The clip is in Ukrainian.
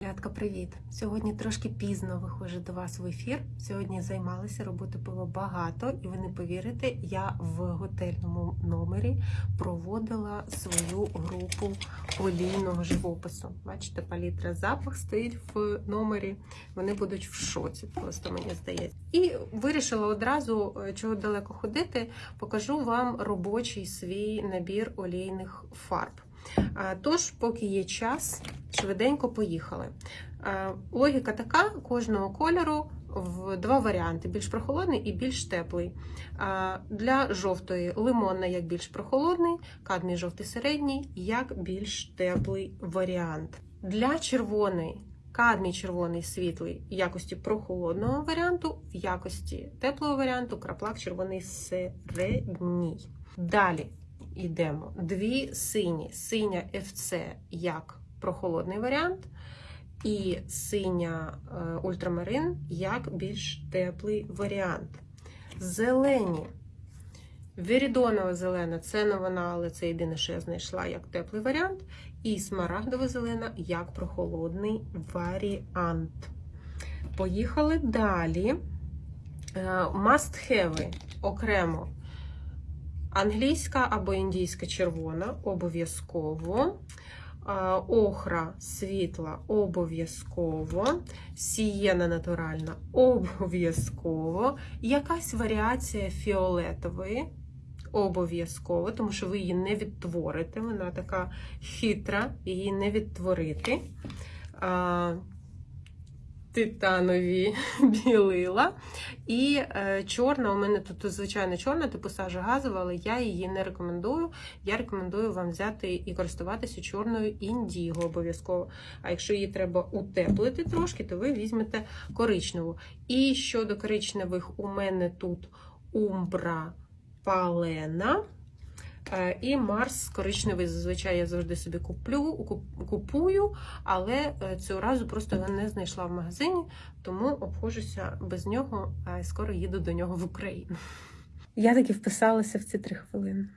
Рядка, привіт! Сьогодні трошки пізно виходжу до вас в ефір. Сьогодні займалася, роботи було багато, і ви не повірите, я в готельному номері проводила свою групу олійного живопису. Бачите, палітра запах стоїть в номері. Вони будуть в шоці, просто мені здається. І вирішила одразу, е, чого далеко ходити, покажу вам робочий свій набір олійних фарб. Тож, поки є час, швиденько поїхали. Логіка така: кожного кольору в два варіанти: більш прохолодний і більш теплий. Для жовтої лимонна як більш прохолодний, кадмій жовтий середній, як більш теплий варіант. Для червоної. Кадмій червоний світлий в якості прохолодного варіанту, в якості теплого варіанту, краплак червоний середній. Далі йдемо. Дві сині. Синя FC як прохолодний варіант, і синя е, ультрамарин як більш теплий варіант. Зелені. Вірідонова зелена це не вона, але це єдине, що я знайшла як теплий варіант. І смарагдова зелена як прохолодний варіант. Поїхали далі. Have окремо Англійська або індійська червона обов'язково. Охра світла обов'язково, сієна натуральна обов'язково. Якась варіація фіолетової обов'язково, тому що ви її не відтворите. Вона така хитра, її не відтворити титанові білила. І е, чорна, у мене тут звичайно чорна, типу сажа газова, але я її не рекомендую. Я рекомендую вам взяти і користуватися чорною індіго обов'язково. А якщо її треба утеплити трошки, то ви візьмете коричневу. І щодо коричневих, у мене тут умбра палена. Е, і Марс коричневий, зазвичай я завжди собі куплю, купую, але е, цього разу просто його не знайшла в магазині, тому обходжуся без нього, а скоро їду до нього в Україну. Я таки вписалася в ці три хвилини.